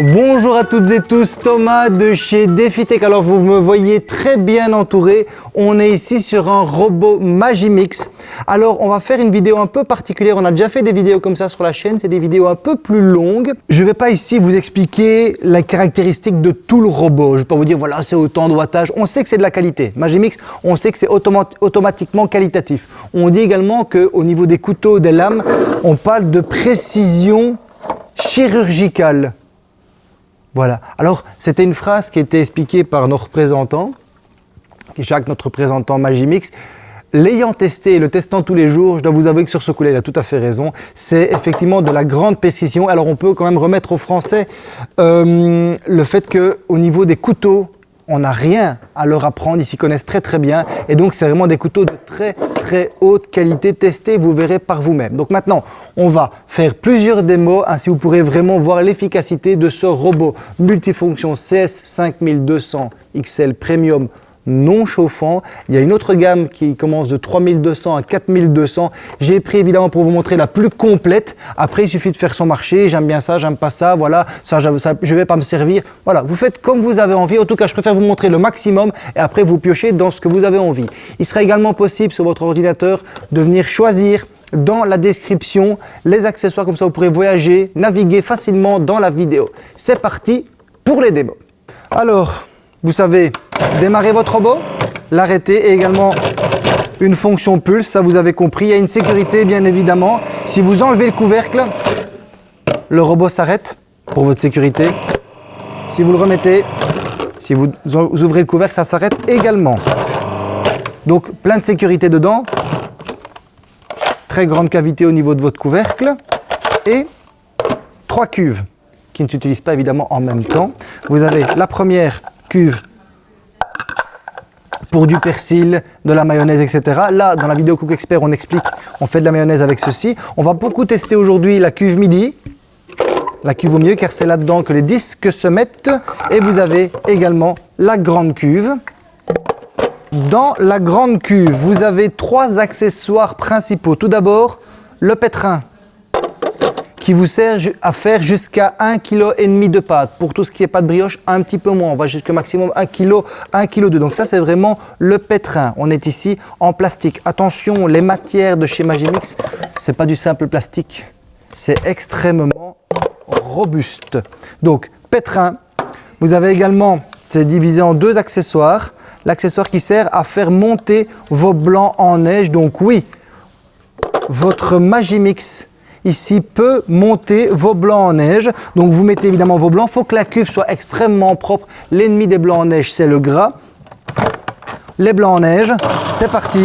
Bonjour à toutes et tous, Thomas de chez DefiTech. Alors vous me voyez très bien entouré, on est ici sur un robot Magimix. Alors on va faire une vidéo un peu particulière, on a déjà fait des vidéos comme ça sur la chaîne, c'est des vidéos un peu plus longues. Je ne vais pas ici vous expliquer les caractéristiques de tout le robot, je ne vais pas vous dire voilà c'est autant de wattage, on sait que c'est de la qualité. Magimix, on sait que c'est automatiquement qualitatif. On dit également qu'au niveau des couteaux, des lames, on parle de précision chirurgicale. Voilà. Alors, c'était une phrase qui était expliquée par nos représentants, Jacques, notre représentant Magimix. L'ayant testé et le testant tous les jours, je dois vous avouer que sur ce coup-là, il a tout à fait raison. C'est effectivement de la grande précision. Alors, on peut quand même remettre aux Français euh, le fait qu'au niveau des couteaux, on n'a rien à leur apprendre, ils s'y connaissent très très bien et donc c'est vraiment des couteaux de très très haute qualité, testés, vous verrez par vous-même. Donc maintenant, on va faire plusieurs démos, ainsi vous pourrez vraiment voir l'efficacité de ce robot multifonction CS 5200 XL Premium non chauffant. Il y a une autre gamme qui commence de 3200 à 4200. J'ai pris évidemment pour vous montrer la plus complète. Après, il suffit de faire son marché. J'aime bien ça, j'aime pas ça. Voilà, ça, je ne vais pas me servir. Voilà, vous faites comme vous avez envie. En tout cas, je préfère vous montrer le maximum et après vous piochez dans ce que vous avez envie. Il sera également possible sur votre ordinateur de venir choisir dans la description les accessoires comme ça vous pourrez voyager, naviguer facilement dans la vidéo. C'est parti pour les démos. Alors, vous savez démarrer votre robot, l'arrêter et également une fonction pulse, ça vous avez compris. Il y a une sécurité bien évidemment. Si vous enlevez le couvercle, le robot s'arrête pour votre sécurité. Si vous le remettez, si vous ouvrez le couvercle, ça s'arrête également. Donc plein de sécurité dedans. Très grande cavité au niveau de votre couvercle. Et trois cuves qui ne s'utilisent pas évidemment en même temps. Vous avez la première cuve pour du persil, de la mayonnaise, etc. Là, dans la vidéo Cook Expert, on explique, on fait de la mayonnaise avec ceci. On va beaucoup tester aujourd'hui la cuve midi, la cuve au milieu, car c'est là-dedans que les disques se mettent. Et vous avez également la grande cuve. Dans la grande cuve, vous avez trois accessoires principaux. Tout d'abord, le pétrin qui vous sert à faire jusqu'à 1,5 kg de pâte. Pour tout ce qui est pâte brioche, un petit peu moins. On va jusqu'au maximum 1 kg, 1 kg de. Donc ça, c'est vraiment le pétrin. On est ici en plastique. Attention, les matières de chez Magimix, c'est pas du simple plastique. C'est extrêmement robuste. Donc, pétrin. Vous avez également, c'est divisé en deux accessoires. L'accessoire qui sert à faire monter vos blancs en neige. Donc oui, votre Magimix ici peut monter vos blancs en neige. Donc vous mettez évidemment vos blancs. Il faut que la cuve soit extrêmement propre. L'ennemi des blancs en neige, c'est le gras. Les blancs en neige, c'est parti.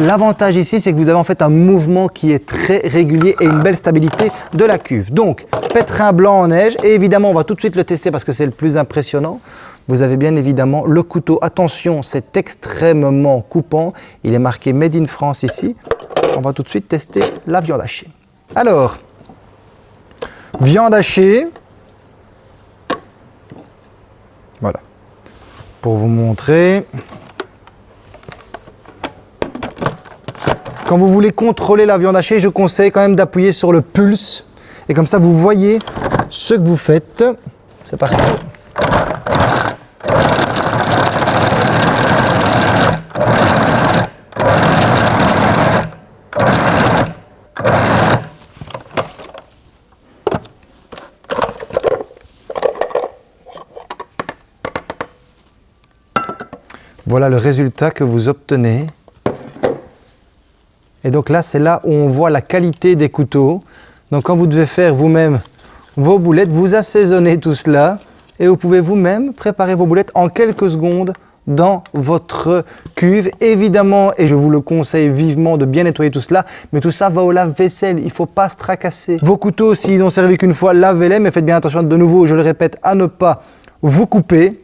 L'avantage ici, c'est que vous avez en fait un mouvement qui est très régulier et une belle stabilité de la cuve. Donc, pétrin blanc en neige. Et évidemment, on va tout de suite le tester parce que c'est le plus impressionnant. Vous avez bien évidemment le couteau. Attention, c'est extrêmement coupant. Il est marqué Made in France ici on va tout de suite tester la viande hachée. Alors, viande hachée. Voilà. Pour vous montrer. Quand vous voulez contrôler la viande hachée, je conseille quand même d'appuyer sur le pulse. Et comme ça, vous voyez ce que vous faites. C'est parti. Voilà le résultat que vous obtenez. Et donc là, c'est là où on voit la qualité des couteaux. Donc quand vous devez faire vous-même vos boulettes, vous assaisonnez tout cela et vous pouvez vous-même préparer vos boulettes en quelques secondes dans votre cuve. Évidemment, et je vous le conseille vivement de bien nettoyer tout cela, mais tout ça va au lave-vaisselle, il ne faut pas se tracasser. Vos couteaux, s'ils n'ont servi qu'une fois, lavez-les, mais faites bien attention de nouveau, je le répète, à ne pas vous couper.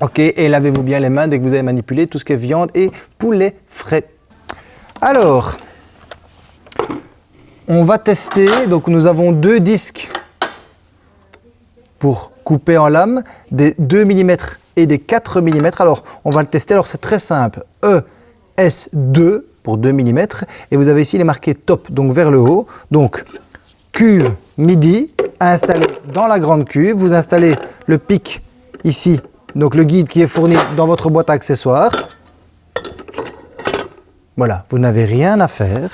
Ok, et lavez-vous bien les mains dès que vous avez manipulé tout ce qui est viande et poulet frais. Alors, on va tester. Donc, nous avons deux disques pour couper en lame, des 2 mm et des 4 mm. Alors, on va le tester. Alors, c'est très simple. ES2 pour 2 mm. Et vous avez ici les marqués top, donc vers le haut. Donc, cuve midi à installer dans la grande cuve. Vous installez le pic ici, donc le guide qui est fourni dans votre boîte à accessoires. Voilà, vous n'avez rien à faire.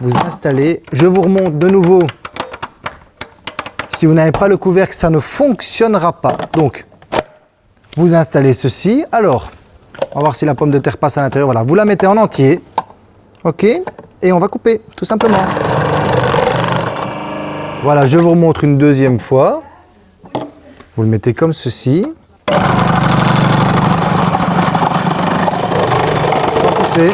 Vous installez, je vous remonte de nouveau. Si vous n'avez pas le couvercle, ça ne fonctionnera pas. Donc, vous installez ceci. Alors, on va voir si la pomme de terre passe à l'intérieur. Voilà, vous la mettez en entier. OK Et on va couper, tout simplement. Voilà, je vous remontre une deuxième fois. Vous le mettez comme ceci. Sans pousser.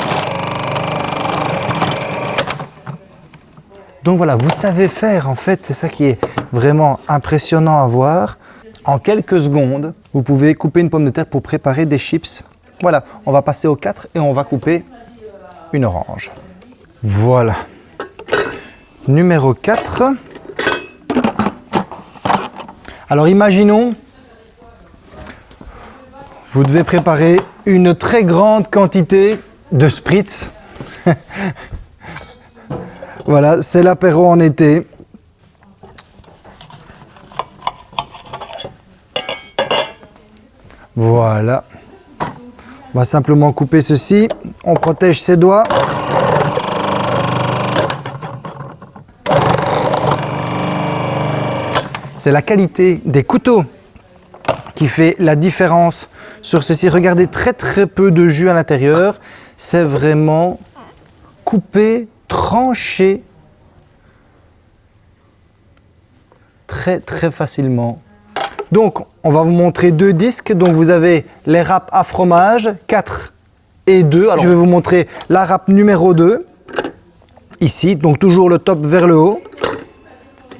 Donc voilà, vous savez faire en fait, c'est ça qui est vraiment impressionnant à voir. En quelques secondes, vous pouvez couper une pomme de terre pour préparer des chips. Voilà, on va passer au 4 et on va couper une orange. Voilà. Numéro 4. Alors imaginons, vous devez préparer une très grande quantité de spritz. voilà, c'est l'apéro en été. Voilà. On va simplement couper ceci. On protège ses doigts. C'est la qualité des couteaux qui fait la différence sur ceci. Regardez, très très peu de jus à l'intérieur. C'est vraiment coupé, tranché très très facilement donc, on va vous montrer deux disques. Donc, vous avez les râpes à fromage, 4 et 2. Alors, je vais vous montrer la râpe numéro 2. Ici, donc toujours le top vers le haut.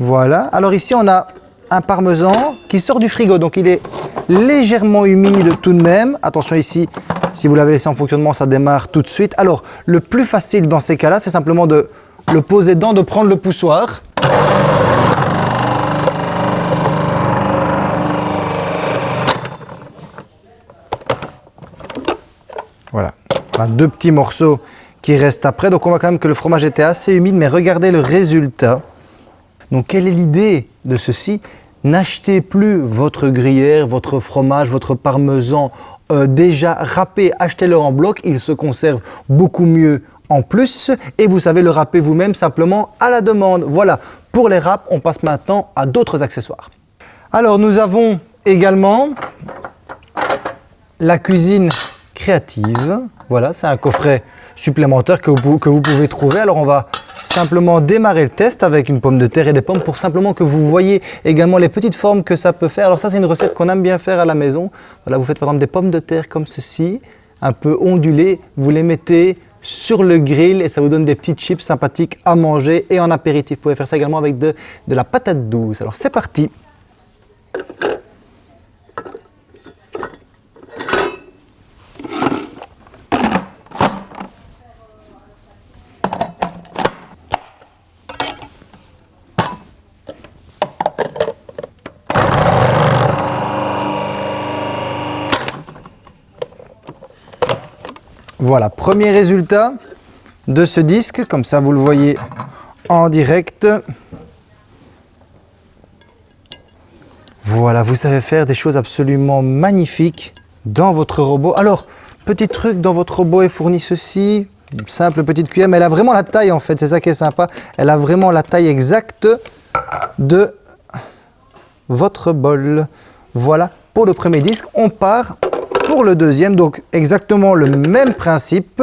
Voilà. Alors ici, on a un parmesan qui sort du frigo. Donc, il est légèrement humide tout de même. Attention ici, si vous l'avez laissé en fonctionnement, ça démarre tout de suite. Alors, le plus facile dans ces cas-là, c'est simplement de le poser dedans, de prendre le poussoir. Voilà, deux petits morceaux qui restent après. Donc on voit quand même que le fromage était assez humide, mais regardez le résultat. Donc quelle est l'idée de ceci N'achetez plus votre gruyère, votre fromage, votre parmesan euh, déjà râpé, achetez-le en bloc, il se conserve beaucoup mieux en plus et vous savez le râper vous-même simplement à la demande. Voilà, pour les râpes, on passe maintenant à d'autres accessoires. Alors nous avons également la cuisine créative. Voilà, c'est un coffret supplémentaire que vous, que vous pouvez trouver. Alors on va simplement démarrer le test avec une pomme de terre et des pommes pour simplement que vous voyez également les petites formes que ça peut faire. Alors ça c'est une recette qu'on aime bien faire à la maison. Voilà, vous faites par exemple des pommes de terre comme ceci, un peu ondulées, vous les mettez sur le grill et ça vous donne des petites chips sympathiques à manger et en apéritif. Vous pouvez faire ça également avec de, de la patate douce. Alors c'est parti Voilà, premier résultat de ce disque, comme ça vous le voyez en direct. Voilà, vous savez faire des choses absolument magnifiques dans votre robot. Alors, petit truc, dans votre robot est fourni ceci, simple petite cuillère, mais elle a vraiment la taille en fait, c'est ça qui est sympa. Elle a vraiment la taille exacte de votre bol. Voilà, pour le premier disque, on part pour le deuxième, donc exactement le même principe.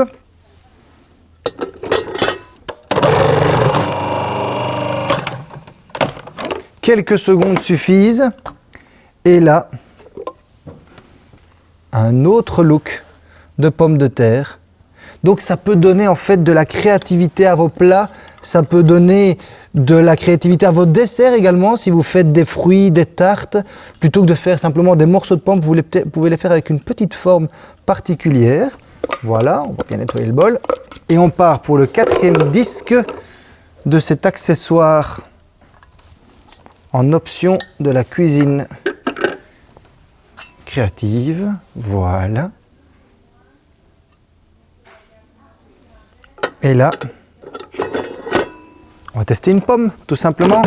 Quelques secondes suffisent. Et là, un autre look de pommes de terre. Donc ça peut donner en fait de la créativité à vos plats, ça peut donner de la créativité à votre dessert également, si vous faites des fruits, des tartes, plutôt que de faire simplement des morceaux de pommes, vous, pouvez les faire avec une petite forme particulière. Voilà, on va bien nettoyer le bol. Et on part pour le quatrième disque de cet accessoire en option de la cuisine créative. Voilà. Et là, on va tester une pomme, tout simplement.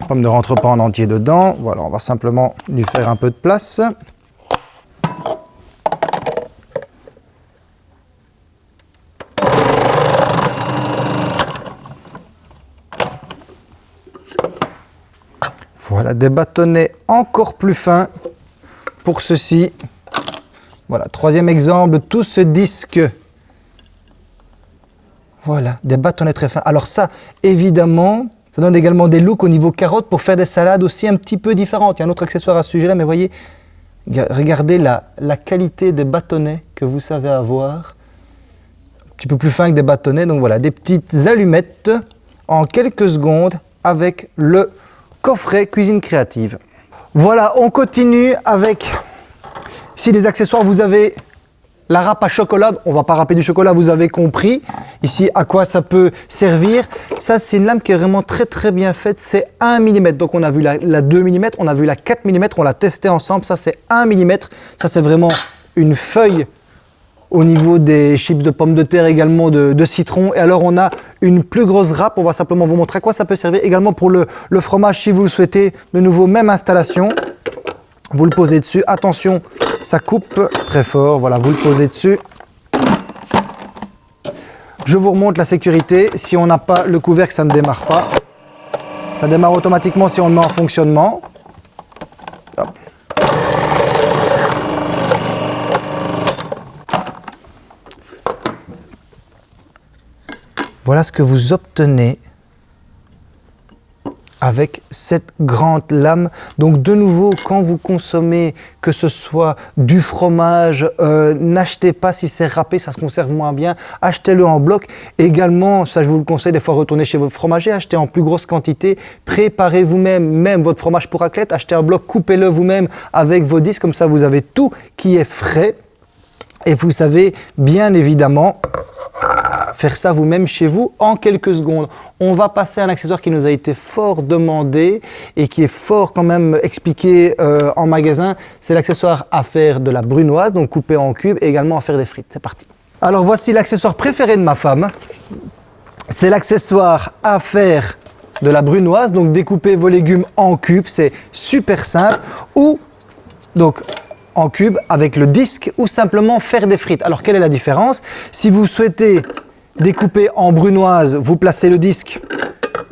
La pomme ne rentre pas en entier dedans. Voilà, on va simplement lui faire un peu de place. Voilà, des bâtonnets encore plus fins pour ceci. Voilà, troisième exemple, tout ce disque voilà, des bâtonnets très fins. Alors ça, évidemment, ça donne également des looks au niveau carotte pour faire des salades aussi un petit peu différentes. Il y a un autre accessoire à ce sujet-là, mais voyez, regardez la, la qualité des bâtonnets que vous savez avoir. Un petit peu plus fin que des bâtonnets. Donc voilà, des petites allumettes en quelques secondes avec le coffret cuisine créative. Voilà, on continue avec si des accessoires, vous avez la râpe à chocolat, on va pas râper du chocolat, vous avez compris ici à quoi ça peut servir? Ça, c'est une lame qui est vraiment très très bien faite, c'est 1 mm. Donc on a vu la, 2 mm, on a vu la 4 mm, on l'a testé ensemble, ça c'est 1 mm. Ça c'est vraiment une feuille au niveau des chips de pommes de terre, également de, citron. Et alors on a une plus grosse râpe, on va simplement vous montrer à quoi ça peut servir. Également pour le, le fromage si vous le souhaitez, de nouveau même installation. Vous le posez dessus. Attention, ça coupe très fort. Voilà, vous le posez dessus. Je vous remonte la sécurité. Si on n'a pas le couvercle, ça ne démarre pas. Ça démarre automatiquement si on le met en fonctionnement. Voilà ce que vous obtenez avec cette grande lame. Donc de nouveau, quand vous consommez, que ce soit du fromage, euh, n'achetez pas si c'est râpé, ça se conserve moins bien, achetez-le en bloc. Également, ça je vous le conseille, des fois retournez chez votre fromager, achetez en plus grosse quantité, préparez vous-même même votre fromage pour raclette, achetez un bloc, coupez-le vous-même avec vos disques, comme ça vous avez tout qui est frais. Et vous savez bien évidemment faire ça vous-même chez vous en quelques secondes. On va passer à un accessoire qui nous a été fort demandé et qui est fort quand même expliqué euh, en magasin. C'est l'accessoire à faire de la brunoise, donc coupé en cubes et également à faire des frites. C'est parti. Alors voici l'accessoire préféré de ma femme. C'est l'accessoire à faire de la brunoise, donc découper vos légumes en cubes, c'est super simple. Ou donc en cubes avec le disque ou simplement faire des frites. Alors quelle est la différence? Si vous souhaitez découper en brunoise, vous placez le disque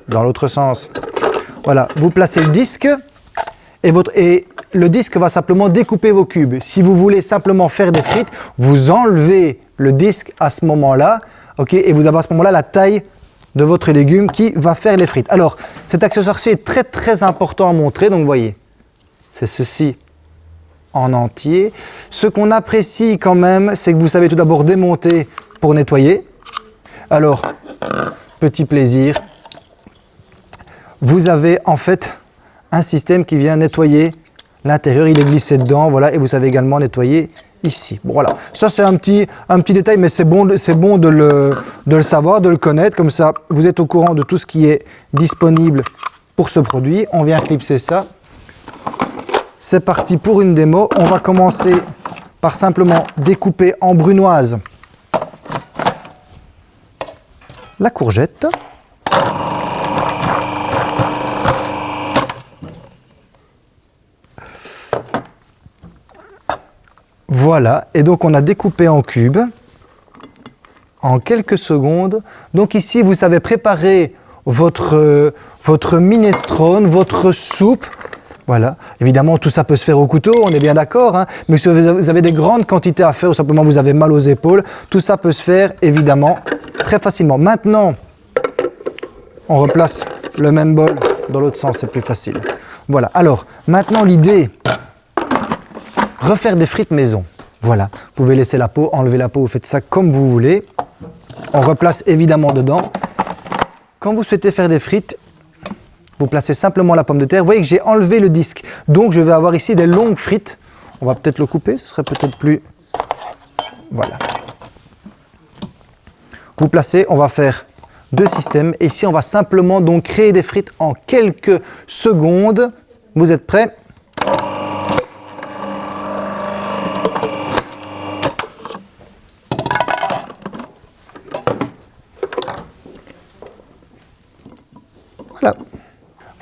dans l'autre sens. Voilà, vous placez le disque et, votre, et le disque va simplement découper vos cubes. Si vous voulez simplement faire des frites, vous enlevez le disque à ce moment-là ok, et vous avez à ce moment-là la taille de votre légume qui va faire les frites. Alors, cet accessoire-ci est très très important à montrer, donc vous voyez, c'est ceci en entier. Ce qu'on apprécie quand même, c'est que vous savez tout d'abord démonter pour nettoyer. Alors, petit plaisir, vous avez en fait un système qui vient nettoyer l'intérieur, il est glissé dedans, voilà, et vous savez également nettoyer ici. voilà, ça c'est un petit, un petit détail, mais c'est bon, bon de, le, de le savoir, de le connaître, comme ça vous êtes au courant de tout ce qui est disponible pour ce produit. On vient clipser ça. C'est parti pour une démo. On va commencer par simplement découper en brunoise la courgette. Voilà, et donc on a découpé en cubes en quelques secondes. Donc ici, vous savez préparer votre, votre minestrone, votre soupe. Voilà, évidemment tout ça peut se faire au couteau, on est bien d'accord, hein. mais si vous avez des grandes quantités à faire ou simplement vous avez mal aux épaules, tout ça peut se faire évidemment très facilement. Maintenant, on replace le même bol dans l'autre sens, c'est plus facile. Voilà, alors maintenant l'idée, refaire des frites maison. Voilà, vous pouvez laisser la peau, enlever la peau, vous faites ça comme vous voulez. On replace évidemment dedans. Quand vous souhaitez faire des frites, vous placez simplement la pomme de terre. Vous voyez que j'ai enlevé le disque, donc je vais avoir ici des longues frites. On va peut-être le couper, ce serait peut-être plus... Voilà. Vous placez, on va faire deux systèmes. Ici, on va simplement donc créer des frites en quelques secondes. Vous êtes prêts?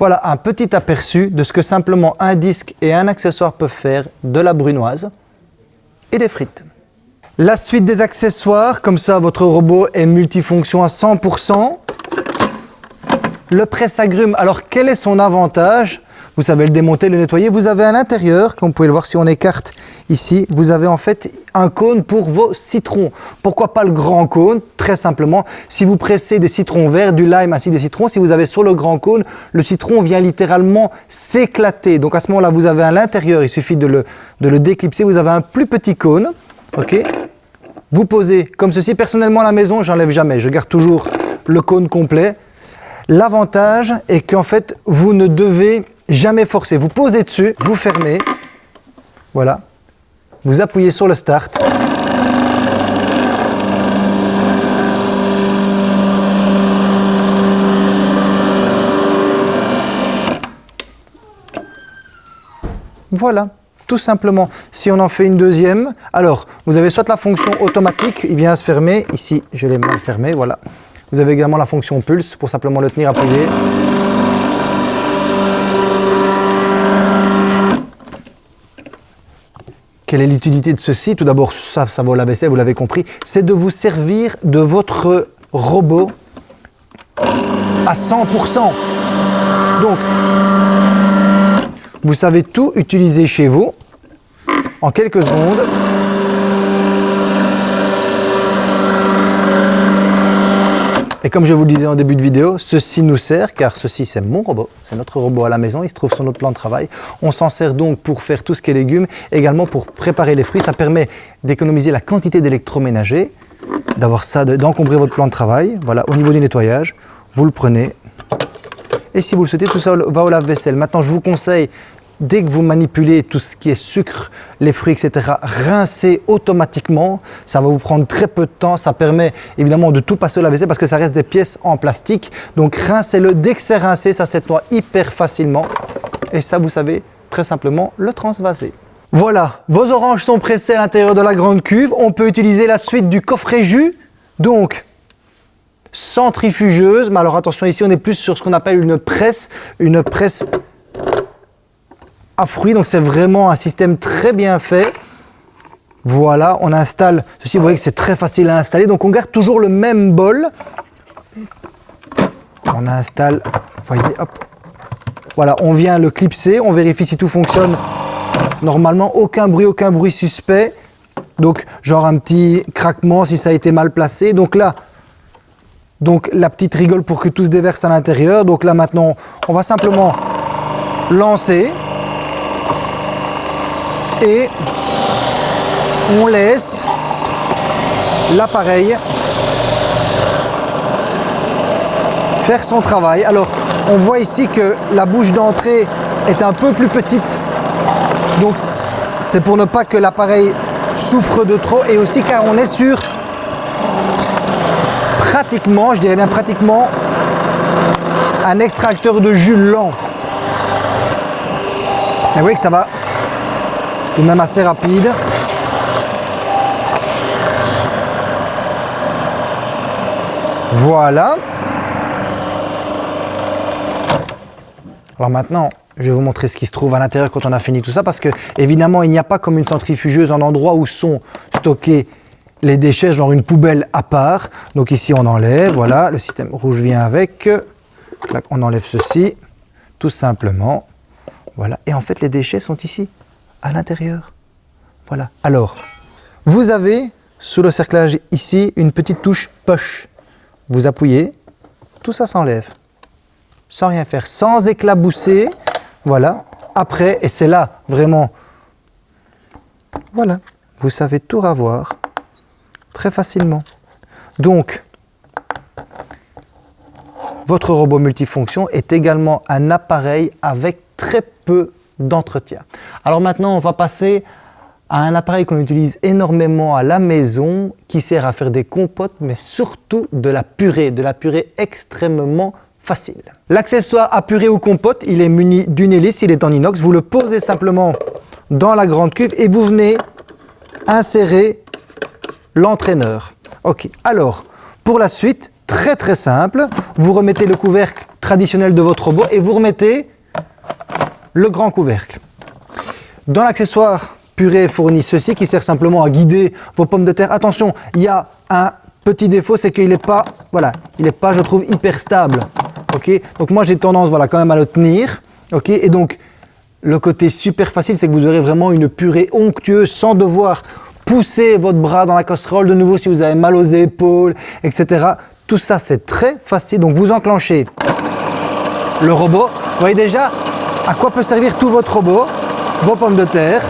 Voilà. Un petit aperçu de ce que simplement un disque et un accessoire peuvent faire de la brunoise et des frites. La suite des accessoires, comme ça votre robot est multifonction à 100%. Le presse-agrumes, alors quel est son avantage? Vous savez le démonter, le nettoyer. Vous avez à l'intérieur, comme vous pouvez le voir si on écarte ici, vous avez en fait un cône pour vos citrons. Pourquoi pas le grand cône? Très simplement, si vous pressez des citrons verts, du lime ainsi des citrons, si vous avez sur le grand cône, le citron vient littéralement s'éclater. Donc à ce moment-là, vous avez à l'intérieur, il suffit de le, de le déclipser, vous avez un plus petit cône. ok vous posez comme ceci. Personnellement à la maison, j'enlève jamais. Je garde toujours le cône complet. L'avantage est qu'en fait, vous ne devez jamais forcer. Vous posez dessus, vous fermez, voilà. Vous appuyez sur le start. Voilà, tout simplement. Si on en fait une deuxième, alors vous avez soit la fonction automatique, il vient se fermer. Ici, je l'ai mal fermé, voilà. Vous avez également la fonction pulse pour simplement le tenir appuyé. Quelle est l'utilité de ceci Tout d'abord, ça, ça vaut la vaisselle, vous l'avez compris. C'est de vous servir de votre robot à 100%. Donc, vous savez tout utiliser chez vous en quelques secondes. Comme je vous le disais en début de vidéo, ceci nous sert, car ceci c'est mon robot, c'est notre robot à la maison, il se trouve sur notre plan de travail. On s'en sert donc pour faire tout ce qui est légumes, également pour préparer les fruits. Ça permet d'économiser la quantité d'électroménager, d'avoir ça, d'encombrer votre plan de travail. Voilà, au niveau du nettoyage, vous le prenez. Et si vous le souhaitez, tout ça va au lave-vaisselle. Maintenant, je vous conseille dès que vous manipulez tout ce qui est sucre, les fruits, etc., rincez automatiquement. Ça va vous prendre très peu de temps. Ça permet évidemment de tout passer au lave-vaisselle parce que ça reste des pièces en plastique. Donc rincez-le. Dès que c'est rincé, ça s'étoie hyper facilement. Et ça, vous savez très simplement le transvaser. Voilà, vos oranges sont pressées à l'intérieur de la grande cuve. On peut utiliser la suite du coffret jus. Donc, centrifugeuse. Mais alors attention, ici on est plus sur ce qu'on appelle une presse. Une presse à fruits. Donc c'est vraiment un système très bien fait. Voilà, on installe ceci. Vous voyez que c'est très facile à installer. Donc on garde toujours le même bol. On installe, voyez, hop. Voilà, on vient le clipser. On vérifie si tout fonctionne normalement. Aucun bruit, aucun bruit suspect. Donc genre un petit craquement si ça a été mal placé. Donc là, donc la petite rigole pour que tout se déverse à l'intérieur. Donc là maintenant, on va simplement lancer et on laisse l'appareil faire son travail. Alors, on voit ici que la bouche d'entrée est un peu plus petite. Donc, c'est pour ne pas que l'appareil souffre de trop et aussi car on est sur pratiquement, je dirais bien pratiquement, un extracteur de jus lent. Et vous voyez que ça va tout même assez rapide. Voilà. Alors maintenant, je vais vous montrer ce qui se trouve à l'intérieur quand on a fini tout ça parce que évidemment il n'y a pas comme une centrifugeuse un endroit où sont stockés les déchets, genre une poubelle à part. Donc ici on enlève, voilà, le système rouge vient avec. on enlève ceci, tout simplement. Voilà, et en fait les déchets sont ici à l'intérieur. Voilà. Alors, vous avez sous le cerclage ici une petite touche push. Vous appuyez, tout ça s'enlève. Sans rien faire, sans éclabousser. Voilà. Après, et c'est là vraiment, voilà, vous savez tout ravoir très facilement. Donc, votre robot multifonction est également un appareil avec très peu d'entretien. Alors maintenant, on va passer à un appareil qu'on utilise énormément à la maison qui sert à faire des compotes, mais surtout de la purée, de la purée extrêmement facile. L'accessoire à purée ou compote, il est muni d'une hélice, il est en inox. Vous le posez simplement dans la grande cuve et vous venez insérer l'entraîneur. Ok, alors, pour la suite, très très simple, vous remettez le couvercle traditionnel de votre robot et vous remettez le grand couvercle. Dans l'accessoire purée fournit ceci qui sert simplement à guider vos pommes de terre. Attention, il y a un petit défaut, c'est qu'il n'est pas, voilà, il n'est pas, je trouve, hyper stable. Ok, donc moi j'ai tendance, voilà, quand même à le tenir. Ok, et donc le côté super facile, c'est que vous aurez vraiment une purée onctueuse sans devoir pousser votre bras dans la casserole de nouveau si vous avez mal aux épaules, etc. Tout ça, c'est très facile. Donc vous enclenchez le robot. Vous voyez déjà à quoi peut servir tout votre robot, vos pommes de terre.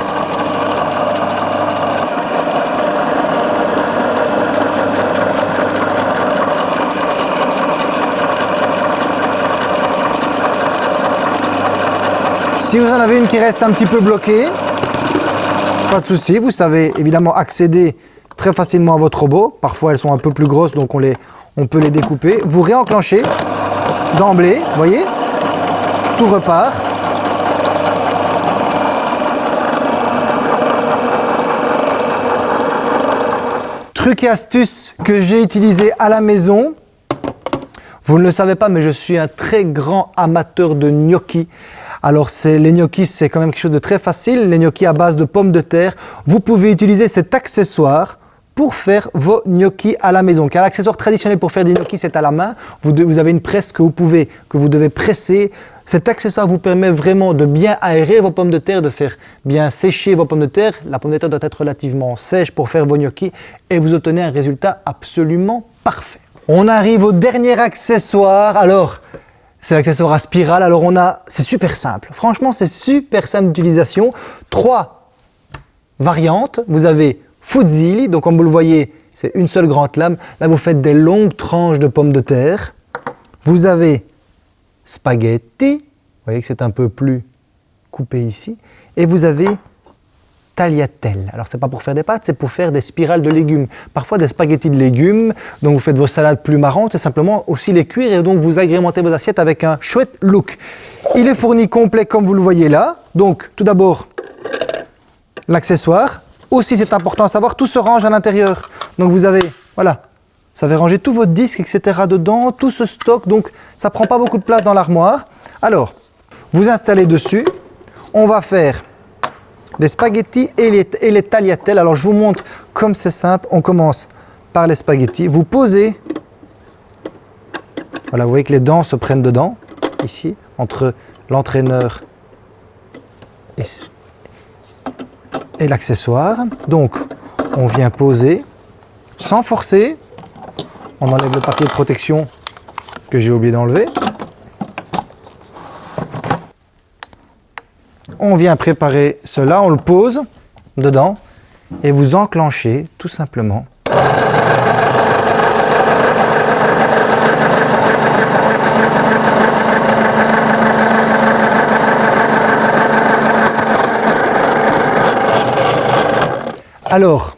Si vous en avez une qui reste un petit peu bloquée, pas de souci, vous savez évidemment accéder très facilement à votre robot. Parfois elles sont un peu plus grosses donc on, les, on peut les découper. Vous réenclenchez d'emblée, voyez, tout repart. Truc et astuce que j'ai utilisé à la maison. Vous ne le savez pas, mais je suis un très grand amateur de gnocchi. Alors les gnocchis, c'est quand même quelque chose de très facile. Les gnocchis à base de pommes de terre. Vous pouvez utiliser cet accessoire pour faire vos gnocchis à la maison. Car l'accessoire traditionnel pour faire des gnocchis, c'est à la main. Vous, avez une presse que vous, pouvez, que vous devez presser. Cet accessoire vous permet vraiment de bien aérer vos pommes de terre, de faire bien sécher vos pommes de terre. La pomme de terre doit être relativement sèche pour faire vos gnocchis et vous obtenez un résultat absolument parfait. On arrive au dernier accessoire. Alors, c'est l'accessoire à spirale. Alors on a, c'est super simple. Franchement, c'est super simple d'utilisation. Trois variantes. Vous avez fuzzili, donc comme vous le voyez, c'est une seule grande lame. Là, vous faites des longues tranches de pommes de terre. Vous avez spaghetti, vous voyez que c'est un peu plus coupé ici. Et vous avez tagliatelle. Alors, ce n'est pas pour faire des pâtes, c'est pour faire des spirales de légumes. Parfois des spaghettis de légumes, donc vous faites vos salades plus marrantes, c'est simplement aussi les cuire et donc vous agrémentez vos assiettes avec un chouette look. Il est fourni complet comme vous le voyez là. Donc, tout d'abord, l'accessoire. Aussi, c'est important à savoir, tout se range à l'intérieur. Donc, vous avez, voilà, ça va ranger tout votre disque, etc. dedans, tout ce stock, donc ça prend pas beaucoup de place dans l'armoire. Alors, vous installez dessus. On va faire les spaghettis et les, et les tagliatelles. Alors je vous montre comme c'est simple. On commence par les spaghettis. Vous posez, voilà, vous voyez que les dents se prennent dedans, ici, entre l'entraîneur et, et l'accessoire. Donc, on vient poser sans forcer. On enlève le papier de protection que j'ai oublié d'enlever. on vient préparer cela, on le pose dedans et vous enclenchez tout simplement. Alors,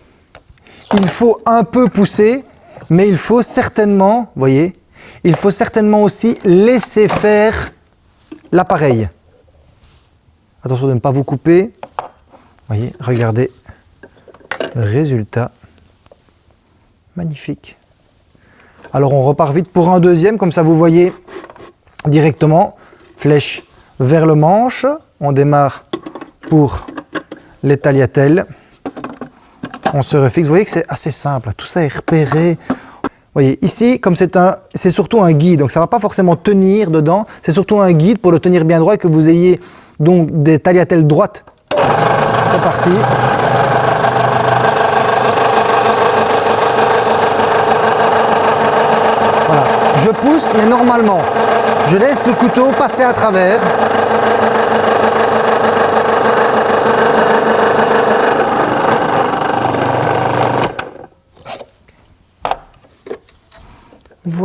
il faut un peu pousser, mais il faut certainement, voyez, il faut certainement aussi laisser faire l'appareil. Attention de ne pas vous couper. Voyez, regardez le résultat. Magnifique. Alors on repart vite pour un deuxième, comme ça vous voyez directement. Flèche vers le manche. On démarre pour les tagliatelles. On se refixe. Vous voyez que c'est assez simple. Tout ça est repéré. Vous voyez, ici, comme c'est surtout un guide, donc ça ne va pas forcément tenir dedans. C'est surtout un guide pour le tenir bien droit et que vous ayez donc des tagliatelles droites. C'est parti. Voilà. Je pousse, mais normalement, je laisse le couteau passer à travers.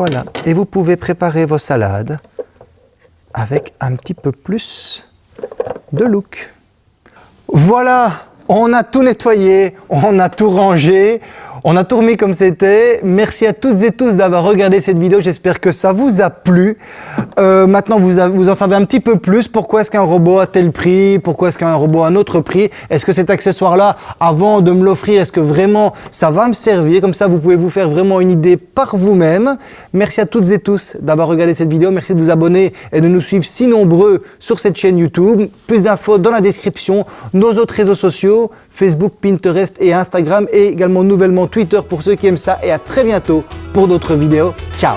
Voilà, et vous pouvez préparer vos salades avec un petit peu plus de look. Voilà, on a tout nettoyé, on a tout rangé, On a tout comme c'était. Merci à toutes et tous d'avoir regardé cette vidéo. J'espère que ça vous a plu. Euh, maintenant, vous, vous, en savez un petit peu plus. Pourquoi est-ce qu'un robot a tel prix? Pourquoi est-ce qu'un robot a un autre prix? Est-ce que cet accessoire-là, avant de me l'offrir, est-ce que vraiment ça va me servir? Comme ça, vous pouvez vous faire vraiment une idée par vous-même. Merci à toutes et tous d'avoir regardé cette vidéo. Merci de vous abonner et de nous suivre si nombreux sur cette chaîne YouTube. Plus d'infos dans la description. Nos autres réseaux sociaux, Facebook, Pinterest et Instagram et également nouvellement Twitter pour ceux qui aiment ça et à très bientôt pour d'autres vidéos. Ciao